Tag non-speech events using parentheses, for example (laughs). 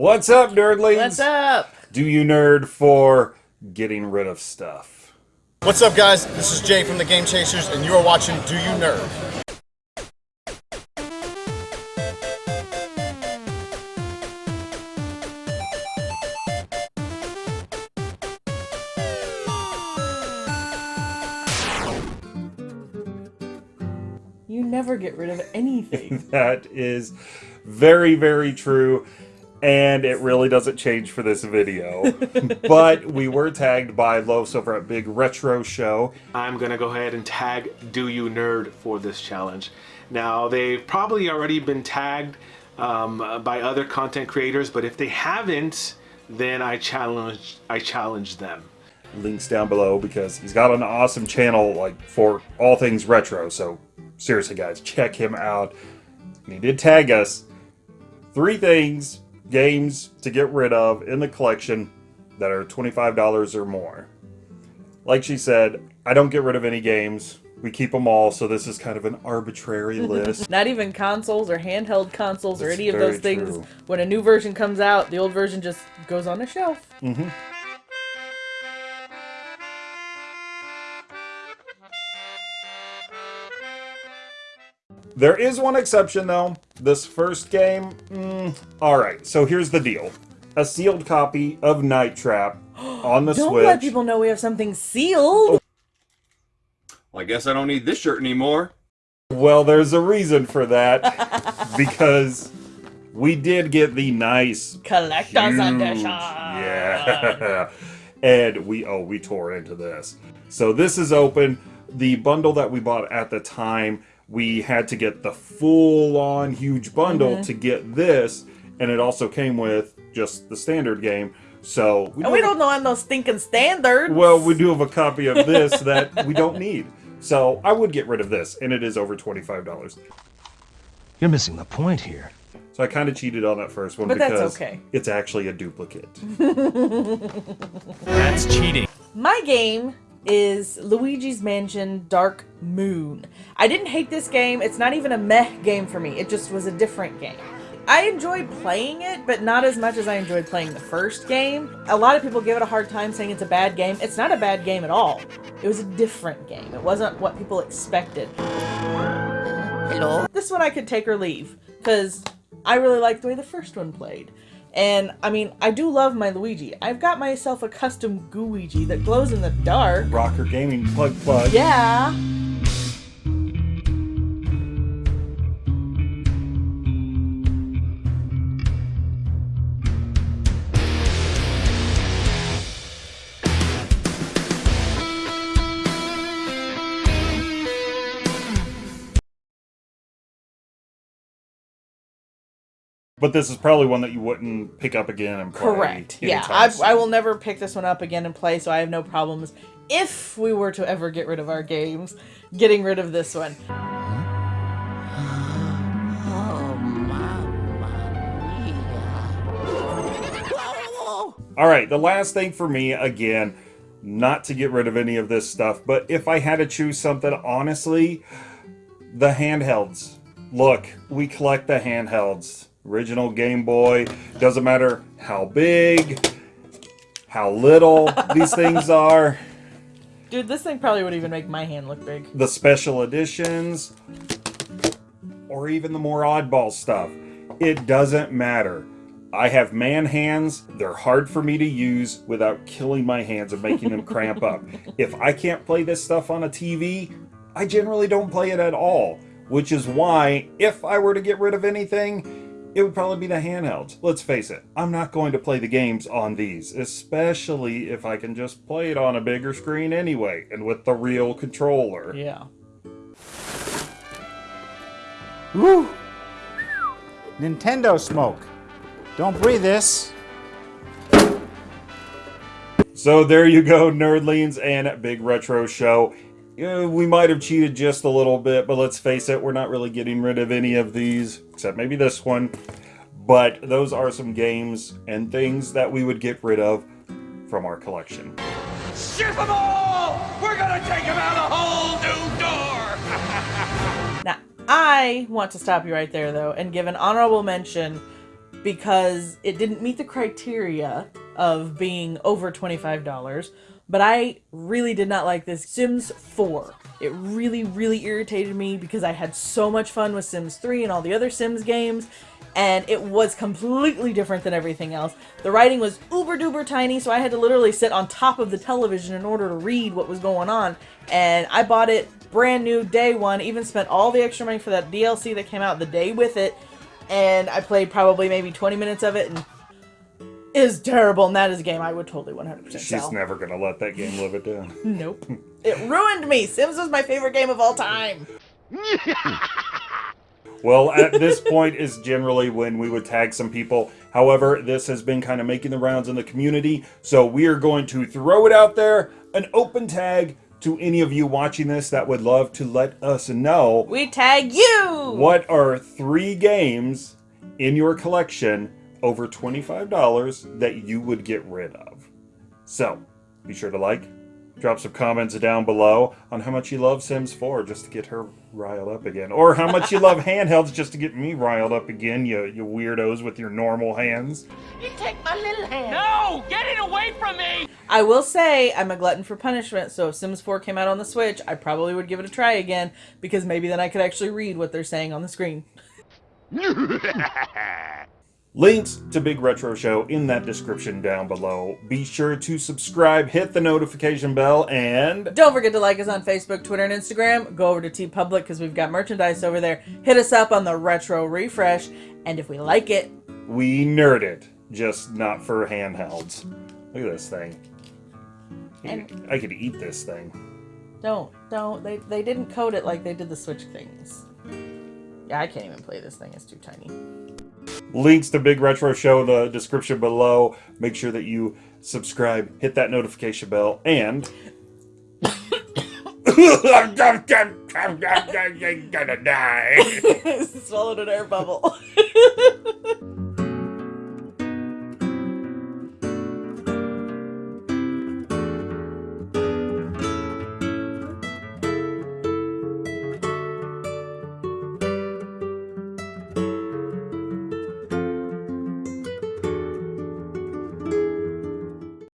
What's up, nerdlings? What's up? Do you nerd for getting rid of stuff? What's up, guys? This is Jay from the Game Chasers, and you are watching Do You Nerd? You never get rid of anything. (laughs) That is very, very true. And it really doesn't change for this video. (laughs) but we were tagged by Los over at Big Retro Show. I'm gonna go ahead and tag Do You Nerd for this challenge. Now, they've probably already been tagged um, by other content creators, but if they haven't, then I challenge I challenge them. Links down below because he's got an awesome channel like for all things retro. So seriously, guys, check him out. And he did tag us. Three things, games to get rid of in the collection that are $25 or more. Like she said, I don't get rid of any games. We keep them all, so this is kind of an arbitrary (laughs) list. Not even consoles or handheld consoles or any of those things. true. When a new version comes out, the old version just goes on the shelf. Mm-hmm. There is one exception, though. This first game, mm, alright, so here's the deal. A sealed copy of Night Trap (gasps) on the Switch. Don't let people know we have something sealed. Well, I guess I don't need this shirt anymore. Well, there's a reason for that. (laughs) because we did get the nice Collector's huge- edition. Yeah. (laughs) and we oh we tore into this. So this is open. The bundle that we bought at the time, we had to get the full on huge bundle Mm-hmm. to get this, and it also came with just the standard game. So we, And we don't know on those stinking standards. well, we do have a copy of this (laughs) that we don't need. So I would get rid of this, and it is over twenty five dollars. You're missing the point here. So I kind of cheated on that first one But that's because okay. it's actually a duplicate. (laughs) That's cheating. My game is Luigi's Mansion Dark Moon. I didn't hate this game. It's not even a meh game for me. It just was a different game. I enjoyed playing it, but not as much as I enjoyed playing the first game. A lot of people give it a hard time saying it's a bad game. It's not a bad game at all. It was a different game. It wasn't what people expected. Hello? This one I could take or leave, because I really liked the way the first one played. And, I mean, I do love my Luigi. I've got myself a custom Gooigi that glows in the dark. Rocker Gaming plug plug. Yeah. But this is probably one that you wouldn't pick up again and play. Correct. Yeah, I. I will never pick this one up again and play, so I have no problems if we were to ever get rid of our games, getting rid of this one. All right, the last thing for me, again, not to get rid of any of this stuff, but if I had to choose something, honestly, the handhelds. Look, we collect the handhelds. Original Game Boy, doesn't matter how big, how little (laughs) these things are. Dude, this thing probably would even make my hand look big. the special editions, or even the more oddball stuff. It doesn't matter. I have man hands. They're hard for me to use without killing my hands and making them cramp up. (laughs) If I can't play this stuff on a TV, I generally don't play it at all. Which is why, if I were to get rid of anything, it would probably be the handhelds. Let's face it, I'm not going to play the games on these, especially if I can just play it on a bigger screen anyway, and with the real controller. Yeah. Woo! Nintendo smoke. Don't breathe this. So there you go, Nerdlings and Big Retro Show. Uh, we might have cheated just a little bit, but let's face it, we're not really getting rid of any of these, except maybe this one. But those are some games and things that we would get rid of from our collection. Ship them all! We're gonna take them out a whole new door! (laughs) Now, I want to stop you right there, though, and give an honorable mention because it didn't meet the criteria of being over $25. But I really did not like this Sims 4. It really, really irritated me because I had so much fun with Sims 3 and all the other Sims games, and it was completely different than everything else. The writing was uber duper tiny, so I had to literally sit on top of the television in order to read what was going on. And I bought it brand new day one, even spent all the extra money for that DLC that came out the day with it, and I played probably maybe 20 minutes of it and is terrible, and that is a game I would totally 100% She's sell. never gonna let that game live it down. (laughs) Nope. it ruined me. Sims was my favorite game of all time. (laughs) Well, at this point is generally when we would tag some people. However, this has been kind of making the rounds in the community, so we are going to throw it out there, an open tag to any of you watching this that would love to let us know We tag you. what are three games in your collection over $25 that you would get rid of. So, be sure to like, drop some comments down below on how much you love Sims 4 just to get her riled up again. Or how much you love (laughs) handhelds just to get me riled up again, you, you weirdos with your normal hands. No! Get it away from me! I will say I'm a glutton for punishment, so if Sims 4 came out on the Switch, I probably would give it a try again because maybe then I could actually read what they're saying on the screen. (laughs) (laughs) Links to Big Retro Show in that description down below. Be sure to subscribe, hit the notification bell, and Don't forget to like us on Facebook, Twitter, and Instagram. Go over to TeePublic because we've got merchandise over there. Hit us up on the Retro Refresh, and if we like it, we nerd it, just not for handhelds. Look at this thing. And- I could eat this thing. don't, don't. They they didn't code it like they did the Switch things. Yeah, I can't even play this thing. It's too tiny. Links to Big Retro Show in the description below. Make sure that you subscribe, hit that notification bell, and. I'm gonna die. Swallowed an air bubble. (laughs)